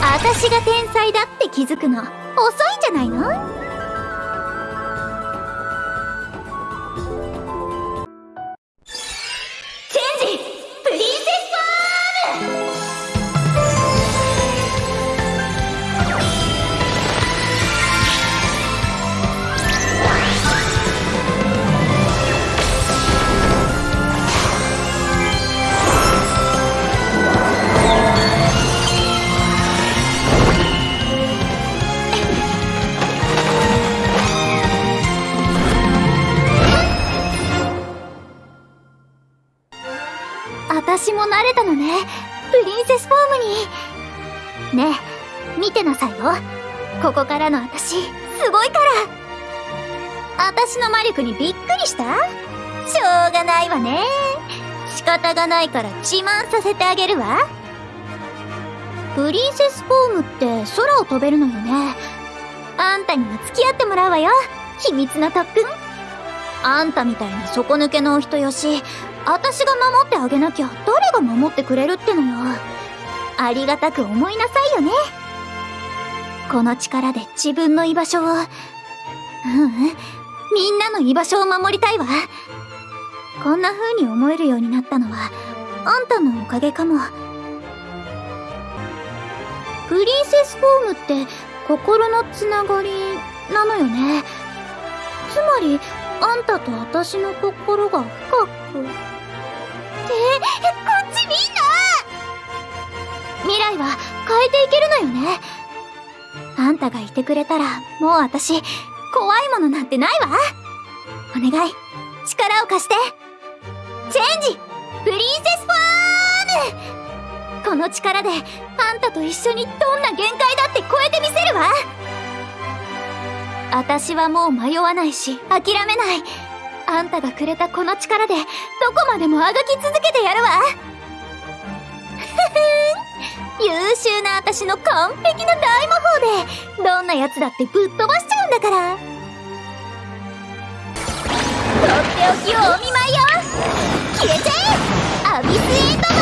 私が天才だって気づくの遅いんじゃないの？私も慣れたのね。プリンセスフォームに。ねえ見てなさいよ。ここからの私すごいから。私の魔力にびっくりした？しょうがないわね。仕方がないから自慢させてあげるわ。プリンセスフォームって空を飛べるのよね。あんたにも付き合ってもらうわよ。秘密の特訓。あんたみたいな底抜けのお人よし。私が守ってあげなきゃ誰が守ってくれるってのよ。ありがたく思いなさいよね。この力で自分の居場所をううんみんなの居場所を守りたいわ。こんな風に思えるようになったのはあんたのおかげかも。プリンセスフォームって心のつながりなのよね。つまりあんたと私の心が深く。は変えていけるのよね。あんたがいてくれたらもう私怖いものなんてないわ。お願い。力を貸して。チェンジ。プリンセスフォーム。この力であんたと一緒にどんな限界だって超えてみせるわ。私はもう迷わないし諦めない。あんたがくれたこの力でどこまでもあがき続けてやるわ。私の完璧な大魔法でどんなやつだってぶっ飛ばしちゃうんだから。とっておきをお見舞いよ。消えちゃえアビスエンド